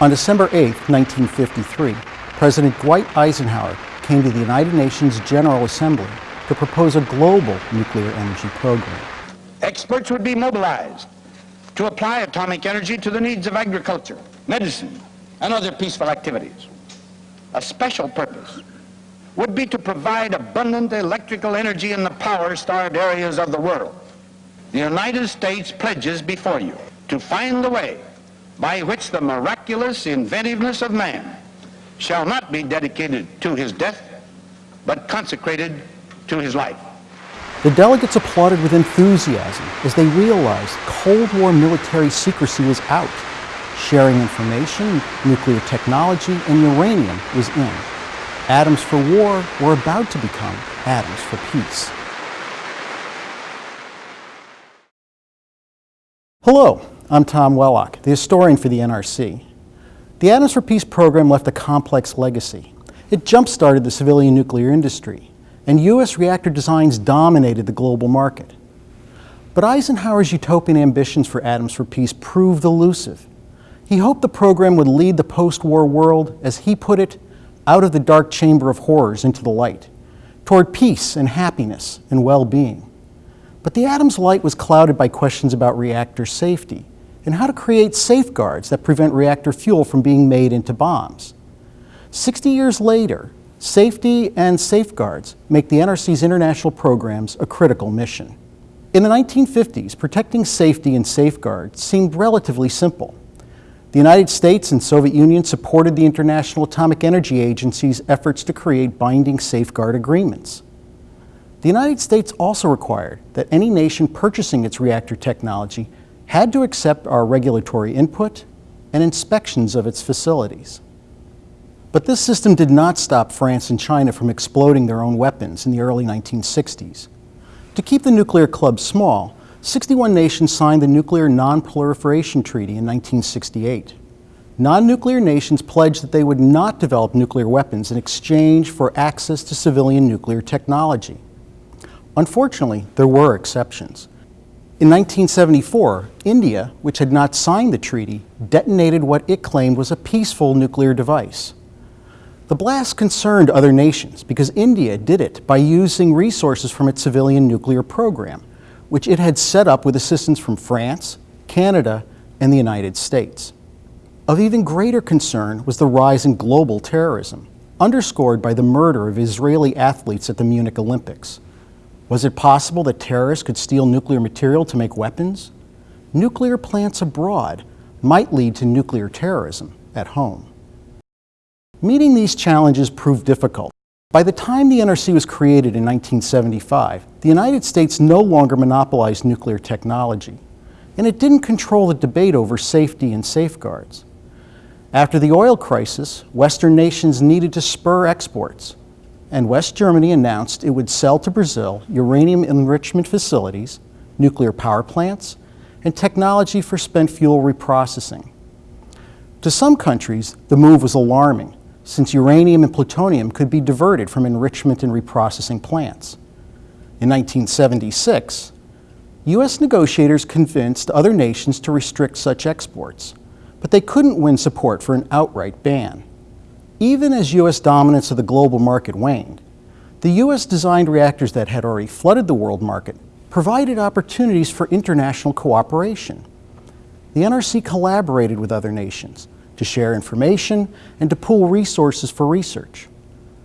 On December 8, 1953, President Dwight Eisenhower came to the United Nations General Assembly to propose a global nuclear energy program. Experts would be mobilized to apply atomic energy to the needs of agriculture, medicine, and other peaceful activities. A special purpose would be to provide abundant electrical energy in the power-starved areas of the world. The United States pledges before you to find the way by which the miraculous inventiveness of man shall not be dedicated to his death, but consecrated to his life. The delegates applauded with enthusiasm as they realized Cold War military secrecy was out. Sharing information, nuclear technology, and uranium was in. Atoms for war were about to become atoms for peace. Hello, I'm Tom Wellock, the historian for the NRC. The Atoms for Peace program left a complex legacy. It jump-started the civilian nuclear industry, and U.S. reactor designs dominated the global market. But Eisenhower's utopian ambitions for Atoms for Peace proved elusive. He hoped the program would lead the post-war world, as he put it, out of the dark chamber of horrors into the light, toward peace and happiness and well-being. But the atom's light was clouded by questions about reactor safety, and how to create safeguards that prevent reactor fuel from being made into bombs. 60 years later, safety and safeguards make the NRC's international programs a critical mission. In the 1950s, protecting safety and safeguards seemed relatively simple. The United States and Soviet Union supported the International Atomic Energy Agency's efforts to create binding safeguard agreements. The United States also required that any nation purchasing its reactor technology had to accept our regulatory input and inspections of its facilities. But this system did not stop France and China from exploding their own weapons in the early 1960s. To keep the nuclear club small, 61 nations signed the Nuclear Non-Proliferation Treaty in 1968. Non-nuclear nations pledged that they would not develop nuclear weapons in exchange for access to civilian nuclear technology. Unfortunately, there were exceptions. In 1974, India, which had not signed the treaty, detonated what it claimed was a peaceful nuclear device. The blast concerned other nations because India did it by using resources from its civilian nuclear program, which it had set up with assistance from France, Canada, and the United States. Of even greater concern was the rise in global terrorism, underscored by the murder of Israeli athletes at the Munich Olympics. Was it possible that terrorists could steal nuclear material to make weapons? Nuclear plants abroad might lead to nuclear terrorism at home. Meeting these challenges proved difficult. By the time the NRC was created in 1975, the United States no longer monopolized nuclear technology, and it didn't control the debate over safety and safeguards. After the oil crisis, Western nations needed to spur exports, and West Germany announced it would sell to Brazil uranium enrichment facilities, nuclear power plants, and technology for spent fuel reprocessing. To some countries, the move was alarming, since uranium and plutonium could be diverted from enrichment and reprocessing plants. In 1976, U.S. negotiators convinced other nations to restrict such exports, but they couldn't win support for an outright ban. Even as U.S. dominance of the global market waned, the U.S. designed reactors that had already flooded the world market provided opportunities for international cooperation. The NRC collaborated with other nations to share information and to pool resources for research.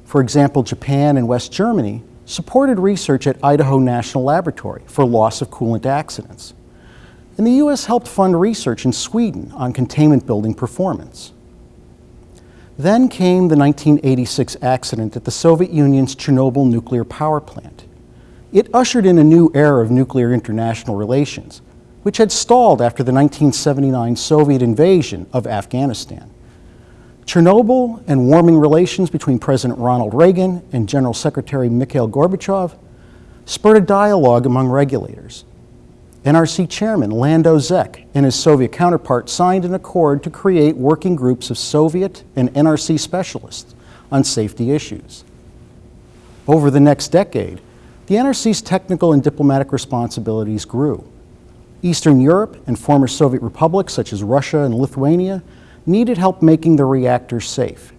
For example, Japan and West Germany supported research at Idaho National Laboratory for loss of coolant accidents. And the U.S. helped fund research in Sweden on containment building performance. Then came the 1986 accident at the Soviet Union's Chernobyl nuclear power plant. It ushered in a new era of nuclear international relations, which had stalled after the 1979 Soviet invasion of Afghanistan. Chernobyl and warming relations between President Ronald Reagan and General Secretary Mikhail Gorbachev spurred a dialogue among regulators. NRC Chairman Lando Zech and his Soviet counterpart signed an accord to create working groups of Soviet and NRC specialists on safety issues. Over the next decade, the NRC's technical and diplomatic responsibilities grew. Eastern Europe and former Soviet republics such as Russia and Lithuania needed help making the reactors safe.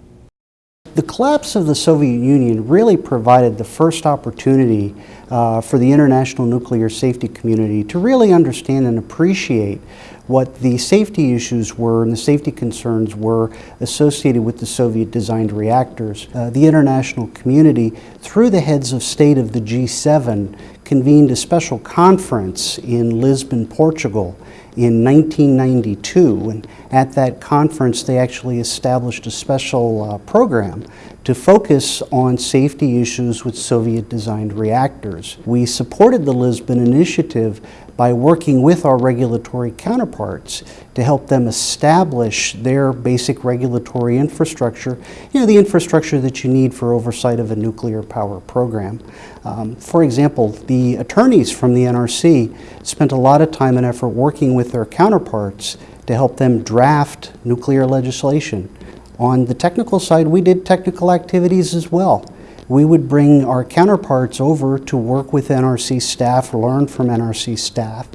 The collapse of the Soviet Union really provided the first opportunity uh, for the international nuclear safety community to really understand and appreciate what the safety issues were and the safety concerns were associated with the Soviet designed reactors. Uh, the international community, through the heads of state of the G7, convened a special conference in Lisbon, Portugal in 1992. And at that conference, they actually established a special uh, program to focus on safety issues with Soviet designed reactors. We supported the Lisbon Initiative by working with our regulatory counterparts to help them establish their basic regulatory infrastructure, you know, the infrastructure that you need for oversight of a nuclear power program. Um, for example, the attorneys from the NRC spent a lot of time and effort working with their counterparts to help them draft nuclear legislation. On the technical side, we did technical activities as well. We would bring our counterparts over to work with NRC staff, learn from NRC staff.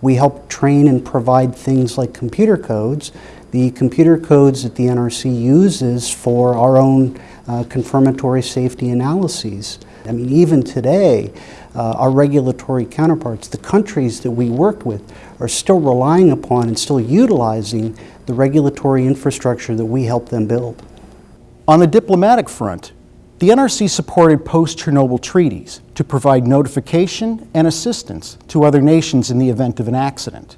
We help train and provide things like computer codes. The computer codes that the NRC uses for our own uh, confirmatory safety analyses. I mean, even today, uh, our regulatory counterparts, the countries that we worked with, are still relying upon and still utilizing the regulatory infrastructure that we helped them build. On the diplomatic front, the NRC supported post-Chernobyl treaties to provide notification and assistance to other nations in the event of an accident.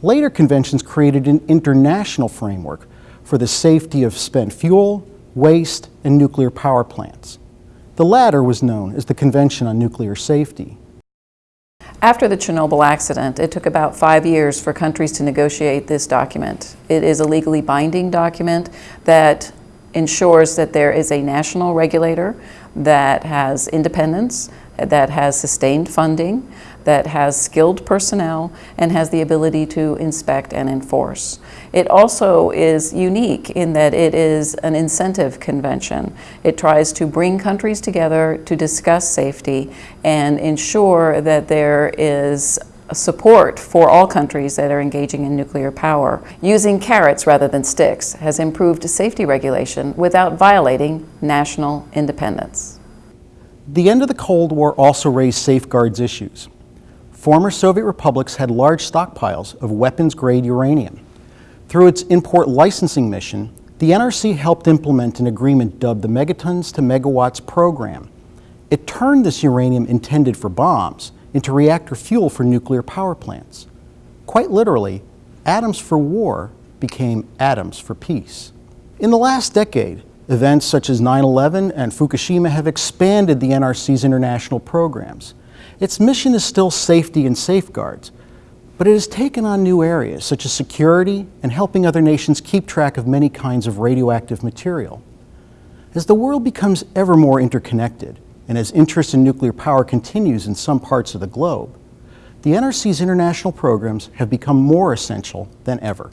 Later conventions created an international framework for the safety of spent fuel, waste, and nuclear power plants. The latter was known as the Convention on Nuclear Safety. After the Chernobyl accident, it took about five years for countries to negotiate this document. It is a legally binding document that ensures that there is a national regulator that has independence, that has sustained funding, that has skilled personnel, and has the ability to inspect and enforce. It also is unique in that it is an incentive convention. It tries to bring countries together to discuss safety and ensure that there is support for all countries that are engaging in nuclear power. Using carrots rather than sticks has improved safety regulation without violating national independence. The end of the Cold War also raised safeguards issues. Former Soviet republics had large stockpiles of weapons-grade uranium. Through its import licensing mission, the NRC helped implement an agreement dubbed the Megatons to Megawatts Program. It turned this uranium intended for bombs into reactor fuel for nuclear power plants. Quite literally, atoms for war became atoms for peace. In the last decade, events such as 9-11 and Fukushima have expanded the NRC's international programs. Its mission is still safety and safeguards, but it has taken on new areas such as security and helping other nations keep track of many kinds of radioactive material. As the world becomes ever more interconnected, and as interest in nuclear power continues in some parts of the globe, the NRC's international programs have become more essential than ever.